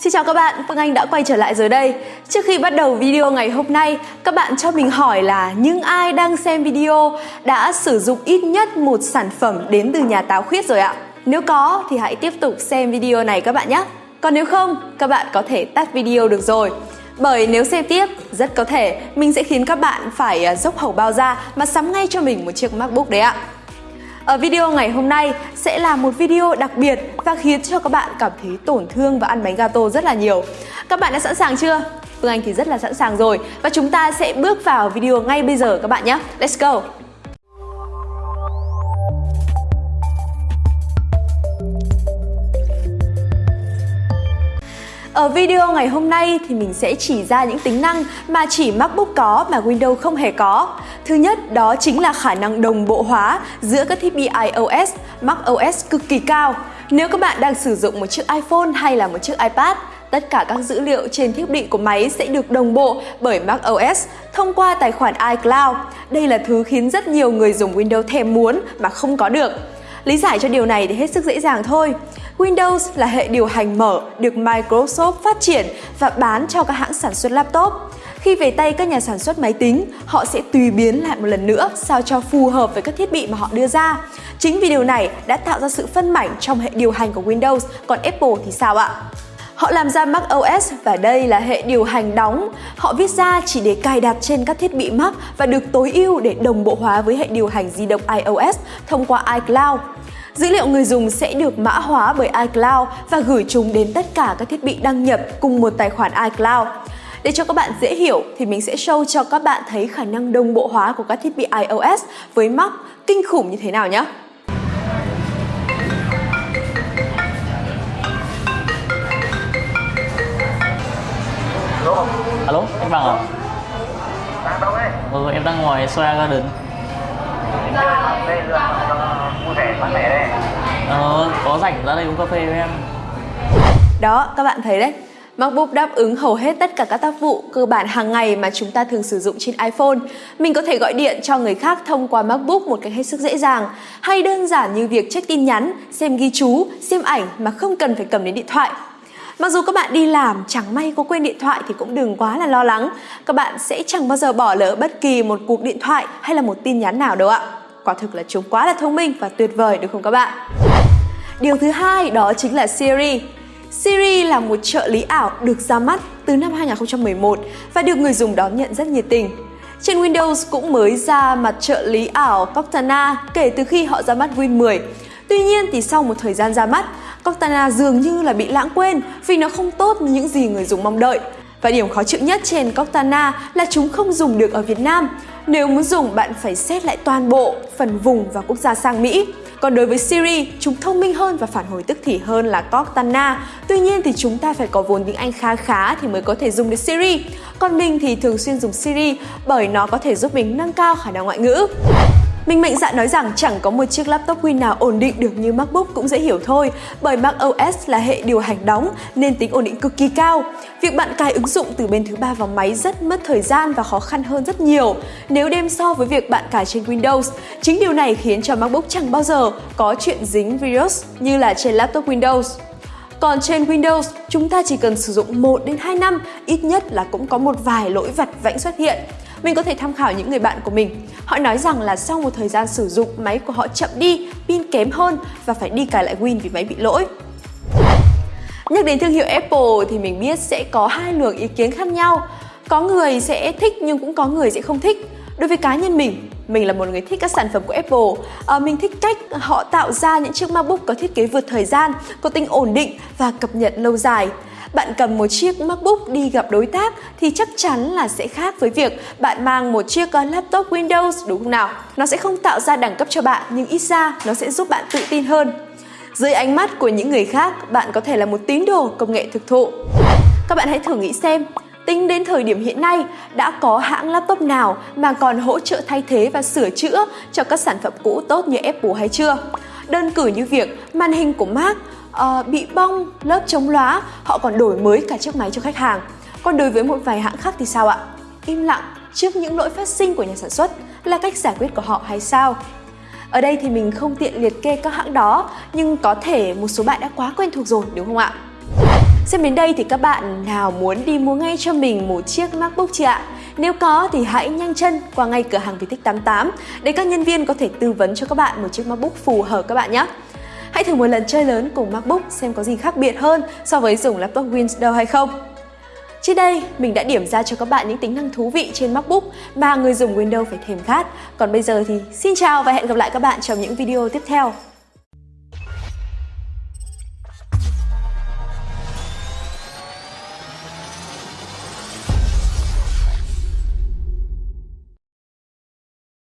Xin chào các bạn, Phương Anh đã quay trở lại rồi đây. Trước khi bắt đầu video ngày hôm nay, các bạn cho mình hỏi là những ai đang xem video đã sử dụng ít nhất một sản phẩm đến từ nhà táo khuyết rồi ạ? Nếu có thì hãy tiếp tục xem video này các bạn nhé. Còn nếu không, các bạn có thể tắt video được rồi. Bởi nếu xem tiếp, rất có thể mình sẽ khiến các bạn phải à, dốc hầu bao ra mà sắm ngay cho mình một chiếc MacBook đấy ạ. Ở video ngày hôm nay sẽ là một video đặc biệt và khiến cho các bạn cảm thấy tổn thương và ăn bánh gato rất là nhiều. Các bạn đã sẵn sàng chưa? Phương Anh thì rất là sẵn sàng rồi và chúng ta sẽ bước vào video ngay bây giờ các bạn nhé. Let's go! Ở video ngày hôm nay thì mình sẽ chỉ ra những tính năng mà chỉ MacBook có mà Windows không hề có. Thứ nhất đó chính là khả năng đồng bộ hóa giữa các thiết bị iOS, macOS cực kỳ cao. Nếu các bạn đang sử dụng một chiếc iPhone hay là một chiếc iPad, tất cả các dữ liệu trên thiết bị của máy sẽ được đồng bộ bởi macOS thông qua tài khoản iCloud. Đây là thứ khiến rất nhiều người dùng Windows thèm muốn mà không có được. Lý giải cho điều này thì hết sức dễ dàng thôi. Windows là hệ điều hành mở được Microsoft phát triển và bán cho các hãng sản xuất laptop. Khi về tay các nhà sản xuất máy tính, họ sẽ tùy biến lại một lần nữa sao cho phù hợp với các thiết bị mà họ đưa ra. Chính vì điều này đã tạo ra sự phân mảnh trong hệ điều hành của Windows, còn Apple thì sao ạ? Họ làm ra Mac OS và đây là hệ điều hành đóng. Họ viết ra chỉ để cài đặt trên các thiết bị Mac và được tối ưu để đồng bộ hóa với hệ điều hành di động iOS thông qua iCloud. Dữ liệu người dùng sẽ được mã hóa bởi iCloud và gửi chúng đến tất cả các thiết bị đăng nhập cùng một tài khoản iCloud. Để cho các bạn dễ hiểu thì mình sẽ show cho các bạn thấy khả năng đồng bộ hóa của các thiết bị iOS với Mac kinh khủng như thế nào nhé. Anh Bằng à? Ừ, em đang ngoài Soya Garden Ờ, có rảnh ra đây uống cà phê với em Đó, các bạn thấy đấy. MacBook đáp ứng hầu hết tất cả các tác vụ cơ bản hàng ngày mà chúng ta thường sử dụng trên iPhone. Mình có thể gọi điện cho người khác thông qua MacBook một cách hết sức dễ dàng, hay đơn giản như việc check tin nhắn, xem ghi chú, xem ảnh mà không cần phải cầm đến điện thoại. Mặc dù các bạn đi làm, chẳng may có quên điện thoại thì cũng đừng quá là lo lắng. Các bạn sẽ chẳng bao giờ bỏ lỡ bất kỳ một cuộc điện thoại hay là một tin nhắn nào đâu ạ. Quả thực là chúng quá là thông minh và tuyệt vời đúng không các bạn? Điều thứ hai đó chính là Siri. Siri là một trợ lý ảo được ra mắt từ năm 2011 và được người dùng đón nhận rất nhiệt tình. Trên Windows cũng mới ra mặt trợ lý ảo Cortana kể từ khi họ ra mắt Win 10. Tuy nhiên thì sau một thời gian ra mắt, Cortana dường như là bị lãng quên vì nó không tốt như những gì người dùng mong đợi. Và điểm khó chịu nhất trên Cortana là chúng không dùng được ở Việt Nam. Nếu muốn dùng bạn phải xét lại toàn bộ phần vùng và quốc gia sang Mỹ. Còn đối với Siri, chúng thông minh hơn và phản hồi tức thì hơn là Cortana. Tuy nhiên thì chúng ta phải có vốn tiếng Anh khá khá thì mới có thể dùng được Siri. Còn mình thì thường xuyên dùng Siri bởi nó có thể giúp mình nâng cao khả năng ngoại ngữ. Mình mạnh dạn nói rằng chẳng có một chiếc laptop Win nào ổn định được như MacBook cũng dễ hiểu thôi, bởi Mac OS là hệ điều hành đóng nên tính ổn định cực kỳ cao. Việc bạn cài ứng dụng từ bên thứ ba vào máy rất mất thời gian và khó khăn hơn rất nhiều nếu đem so với việc bạn cài trên Windows. Chính điều này khiến cho MacBook chẳng bao giờ có chuyện dính virus như là trên laptop Windows. Còn trên Windows, chúng ta chỉ cần sử dụng 1 đến 2 năm, ít nhất là cũng có một vài lỗi vặt vãnh xuất hiện. Mình có thể tham khảo những người bạn của mình. Họ nói rằng là sau một thời gian sử dụng, máy của họ chậm đi, pin kém hơn và phải đi cài lại Win vì máy bị lỗi. Nhắc đến thương hiệu Apple thì mình biết sẽ có hai luồng ý kiến khác nhau. Có người sẽ thích nhưng cũng có người sẽ không thích. Đối với cá nhân mình, mình là một người thích các sản phẩm của Apple. À, mình thích cách họ tạo ra những chiếc MacBook có thiết kế vượt thời gian, có tính ổn định và cập nhật lâu dài. Bạn cầm một chiếc MacBook đi gặp đối tác thì chắc chắn là sẽ khác với việc bạn mang một chiếc ờ, laptop Windows đúng không nào? Nó sẽ không tạo ra đẳng cấp cho bạn nhưng ít ra nó sẽ giúp bạn tự tin hơn. Dưới ánh mắt của những người khác, bạn có thể là một tín đồ công nghệ thực thụ. Các bạn hãy thử nghĩ xem, tính đến thời điểm hiện nay đã có hãng laptop nào mà còn hỗ trợ thay thế và sửa chữa cho các sản phẩm cũ tốt như Apple hay chưa? Đơn cử như việc màn hình của Mac uh, bị bong, lớp chống lóa, họ còn đổi mới cả chiếc máy cho khách hàng. Còn đối với một vài hãng khác thì sao ạ? Im lặng trước những lỗi phát sinh của nhà sản xuất là cách giải quyết của họ hay sao? Ở đây thì mình không tiện liệt kê các hãng đó, nhưng có thể một số bạn đã quá quen thuộc rồi đúng không ạ? Xem đến đây thì các bạn nào muốn đi mua ngay cho mình một chiếc MacBook chưa ạ? Nếu có thì hãy nhanh chân qua ngay cửa hàng Vietech 88 để các nhân viên có thể tư vấn cho các bạn một chiếc MacBook phù hợp các bạn nhé. Hãy thử một lần chơi lớn cùng MacBook xem có gì khác biệt hơn so với dùng laptop Windows hay không. Trên đây, mình đã điểm ra cho các bạn những tính năng thú vị trên MacBook mà người dùng Windows phải thèm khát. Còn bây giờ thì xin chào và hẹn gặp lại các bạn trong những video tiếp theo.